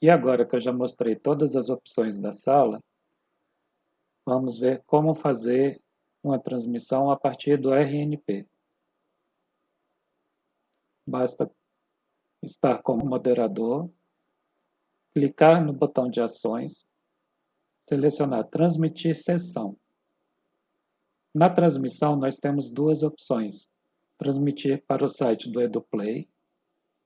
E agora que eu já mostrei todas as opções da sala, vamos ver como fazer uma transmissão a partir do RNP. Basta estar como moderador, clicar no botão de ações, selecionar transmitir sessão. Na transmissão, nós temos duas opções. Transmitir para o site do EduPlay,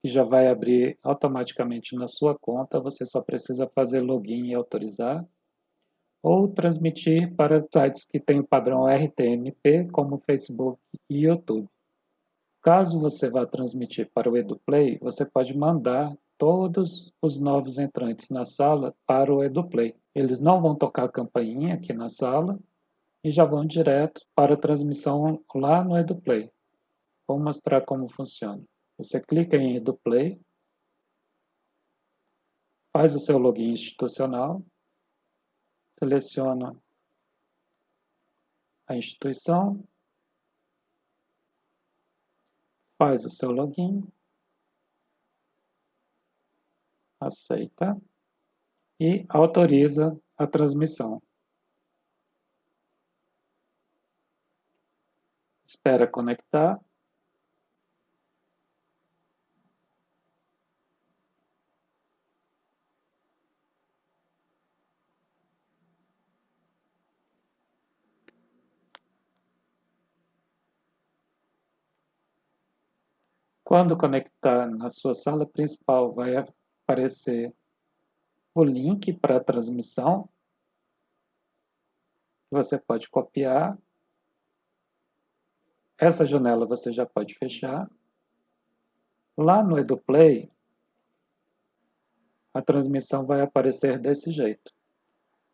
que já vai abrir automaticamente na sua conta, você só precisa fazer login e autorizar, ou transmitir para sites que têm o padrão RTMP, como Facebook e YouTube. Caso você vá transmitir para o EduPlay, você pode mandar todos os novos entrantes na sala para o EduPlay. Eles não vão tocar a campainha aqui na sala e já vão direto para a transmissão lá no EduPlay. Vou mostrar como funciona. Você clica em EduPlay, faz o seu login institucional, seleciona a instituição, faz o seu login, aceita e autoriza a transmissão. Espera conectar. Quando conectar na sua sala principal, vai aparecer o link para a transmissão. Você pode copiar. Essa janela você já pode fechar. Lá no EduPlay, a transmissão vai aparecer desse jeito.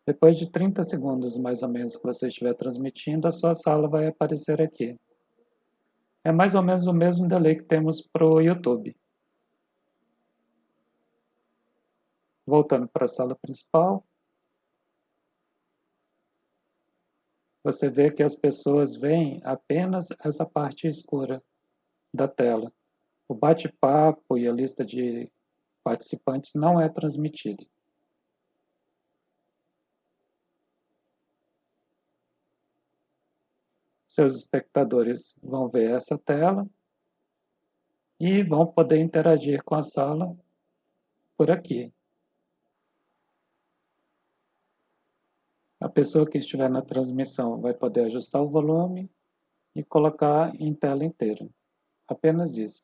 Depois de 30 segundos, mais ou menos, que você estiver transmitindo, a sua sala vai aparecer aqui. É mais ou menos o mesmo delay que temos para o YouTube. Voltando para a sala principal. Você vê que as pessoas veem apenas essa parte escura da tela. O bate-papo e a lista de participantes não é transmitida. Seus espectadores vão ver essa tela e vão poder interagir com a sala por aqui. A pessoa que estiver na transmissão vai poder ajustar o volume e colocar em tela inteira. Apenas isso.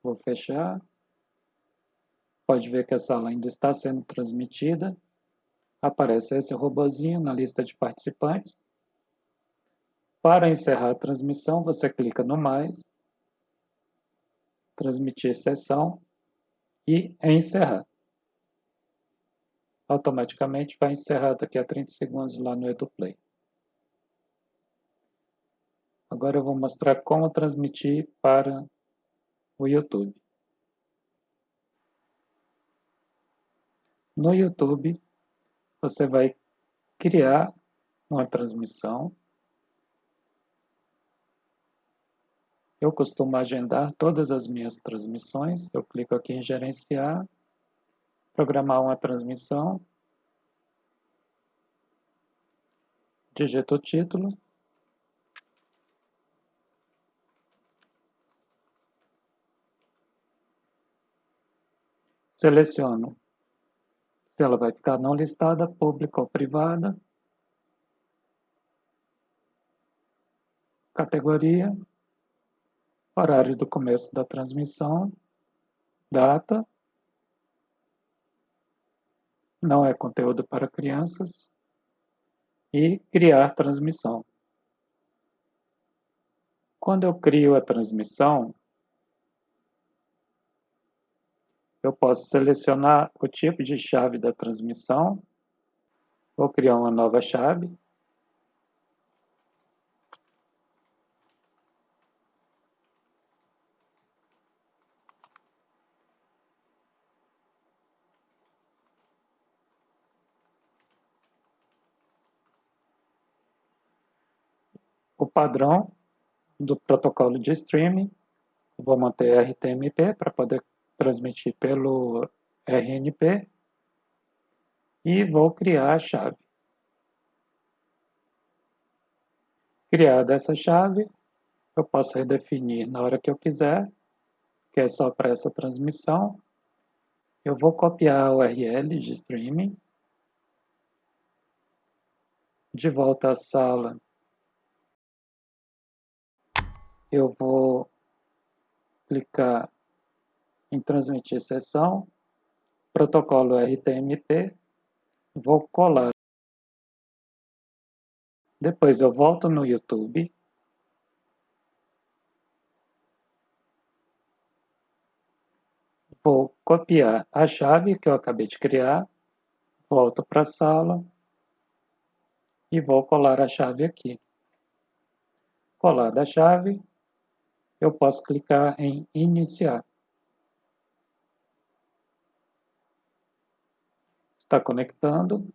Vou fechar. Pode ver que a sala ainda está sendo transmitida. Aparece esse robozinho na lista de participantes. Para encerrar a transmissão, você clica no mais, transmitir sessão e encerrar. Automaticamente vai encerrar daqui a 30 segundos lá no EduPlay. Agora eu vou mostrar como transmitir para o YouTube. No YouTube, você vai criar uma transmissão Eu costumo agendar todas as minhas transmissões. Eu clico aqui em gerenciar, programar uma transmissão, digito o título, seleciono se ela vai ficar não listada, pública ou privada, categoria, horário do começo da transmissão, data, não é conteúdo para crianças, e criar transmissão. Quando eu crio a transmissão, eu posso selecionar o tipo de chave da transmissão, vou criar uma nova chave, o padrão do protocolo de streaming. Vou manter RTMP para poder transmitir pelo RNP e vou criar a chave. Criada essa chave, eu posso redefinir na hora que eu quiser, que é só para essa transmissão. Eu vou copiar a URL de streaming. De volta à sala, eu vou clicar em transmitir sessão, protocolo RTMP, vou colar. Depois eu volto no YouTube. Vou copiar a chave que eu acabei de criar, volto para a sala e vou colar a chave aqui. Colada a chave, eu posso clicar em iniciar. Está conectando.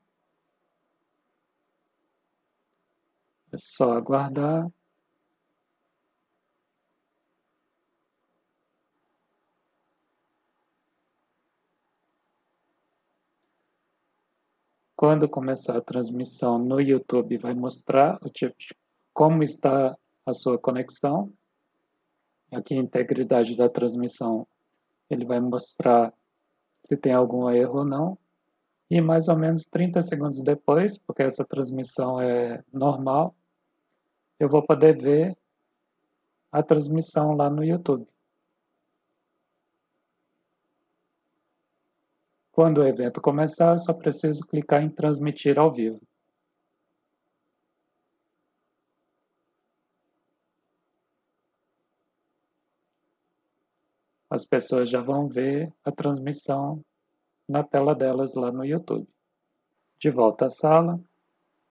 É só aguardar. Quando começar a transmissão no YouTube, vai mostrar o tipo como está a sua conexão. Aqui, integridade da transmissão, ele vai mostrar se tem algum erro ou não. E mais ou menos 30 segundos depois, porque essa transmissão é normal, eu vou poder ver a transmissão lá no YouTube. Quando o evento começar, eu só preciso clicar em transmitir ao vivo. As pessoas já vão ver a transmissão na tela delas lá no YouTube. De volta à sala,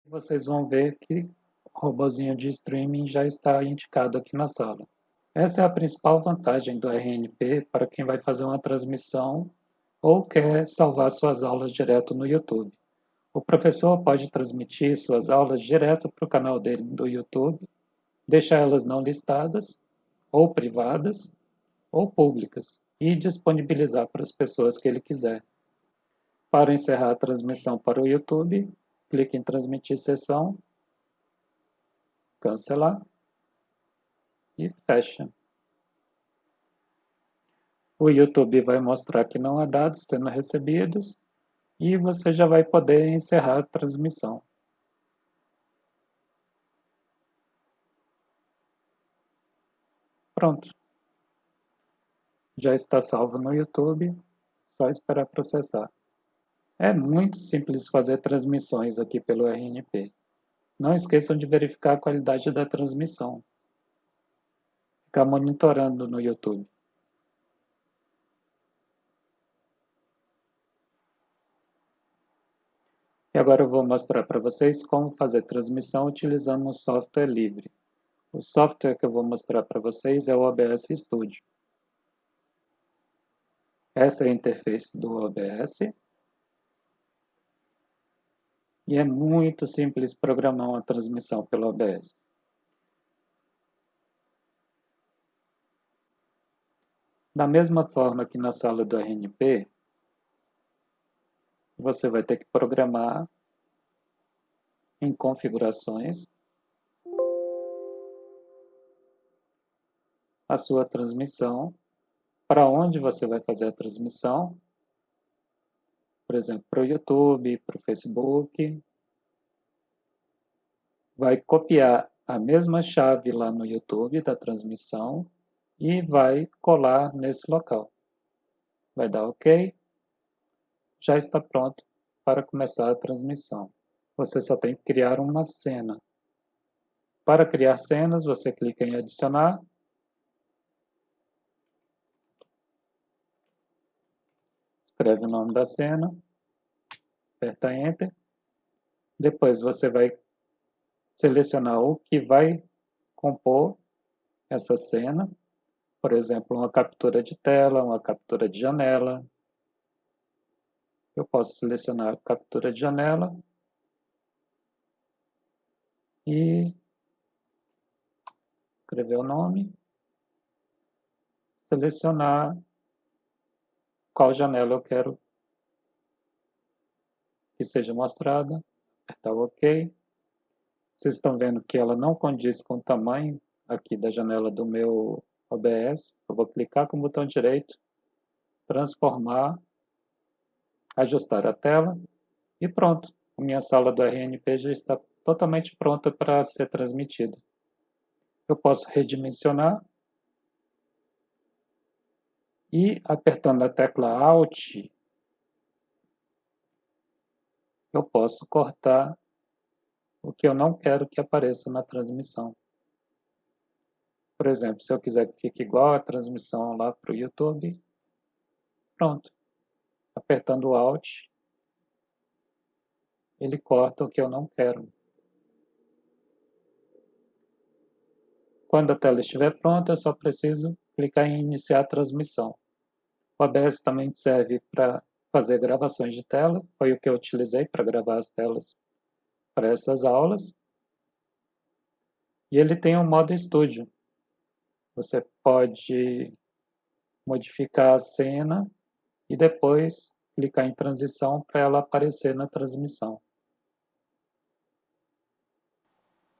vocês vão ver que o robozinho de streaming já está indicado aqui na sala. Essa é a principal vantagem do RNP para quem vai fazer uma transmissão ou quer salvar suas aulas direto no YouTube. O professor pode transmitir suas aulas direto para o canal dele do YouTube, deixar elas não listadas ou privadas ou públicas e disponibilizar para as pessoas que ele quiser. Para encerrar a transmissão para o YouTube, clique em transmitir sessão, cancelar e fecha. O YouTube vai mostrar que não há dados sendo recebidos e você já vai poder encerrar a transmissão. Pronto já está salvo no YouTube, só esperar processar. É muito simples fazer transmissões aqui pelo RNP. Não esqueçam de verificar a qualidade da transmissão. Ficar monitorando no YouTube. E agora eu vou mostrar para vocês como fazer transmissão utilizando um software livre. O software que eu vou mostrar para vocês é o OBS Studio. Essa é a interface do OBS. E é muito simples programar uma transmissão pelo OBS. Da mesma forma que na sala do RNP, você vai ter que programar em configurações a sua transmissão para onde você vai fazer a transmissão. Por exemplo, para o YouTube, para o Facebook. Vai copiar a mesma chave lá no YouTube da transmissão e vai colar nesse local. Vai dar OK. Já está pronto para começar a transmissão. Você só tem que criar uma cena. Para criar cenas, você clica em adicionar escreve o nome da cena, aperta Enter. Depois você vai selecionar o que vai compor essa cena. Por exemplo, uma captura de tela, uma captura de janela. Eu posso selecionar captura de janela e escrever o nome, selecionar qual janela eu quero que seja mostrada, apertar OK. Vocês estão vendo que ela não condiz com o tamanho aqui da janela do meu OBS. Eu vou clicar com o botão direito, transformar, ajustar a tela e pronto. A minha sala do RNP já está totalmente pronta para ser transmitida. Eu posso redimensionar e apertando a tecla Alt, eu posso cortar o que eu não quero que apareça na transmissão. Por exemplo, se eu quiser que fique igual a transmissão lá para o YouTube, pronto. Apertando Alt, ele corta o que eu não quero. Quando a tela estiver pronta, eu só preciso clicar em iniciar a transmissão. O OBS também serve para fazer gravações de tela, foi o que eu utilizei para gravar as telas para essas aulas. E ele tem um modo estúdio. Você pode modificar a cena e depois clicar em transição para ela aparecer na transmissão.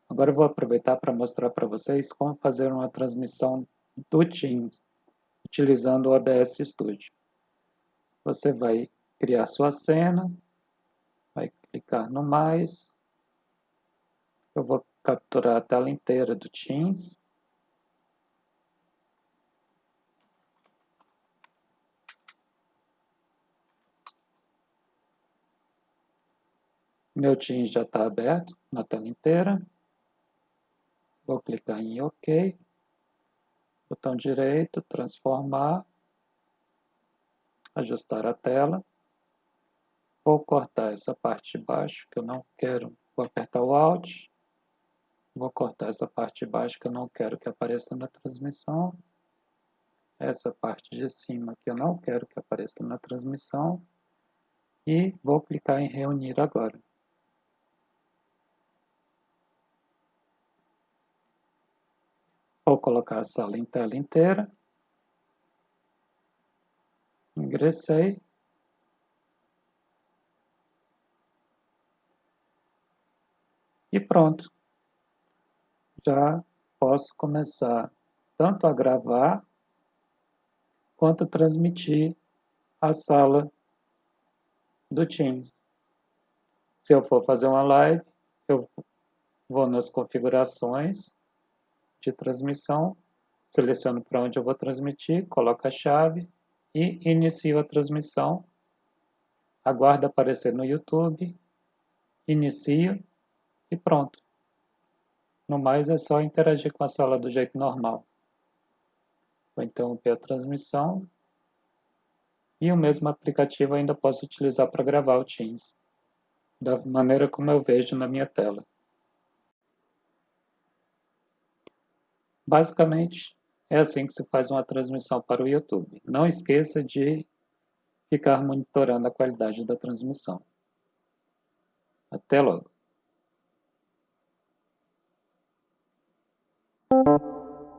Agora eu vou aproveitar para mostrar para vocês como fazer uma transmissão do Teams utilizando o OBS Studio. Você vai criar sua cena, vai clicar no mais, eu vou capturar a tela inteira do Teams, Meu Teams já está aberto na tela inteira. Vou clicar em OK. Botão direito, transformar, ajustar a tela. Vou cortar essa parte de baixo que eu não quero. Vou apertar o Alt. Vou cortar essa parte de baixo que eu não quero que apareça na transmissão. Essa parte de cima que eu não quero que apareça na transmissão. E vou clicar em reunir agora. Vou colocar a sala em tela inteira. Ingressei. E pronto. Já posso começar tanto a gravar quanto a transmitir a sala do Teams. Se eu for fazer uma live, eu vou nas configurações, de transmissão, seleciono para onde eu vou transmitir, coloco a chave e inicio a transmissão. Aguardo aparecer no YouTube, inicio e pronto. No mais é só interagir com a sala do jeito normal. Vou interromper a transmissão e o mesmo aplicativo ainda posso utilizar para gravar o Teams, da maneira como eu vejo na minha tela. Basicamente, é assim que se faz uma transmissão para o YouTube. Não esqueça de ficar monitorando a qualidade da transmissão. Até logo!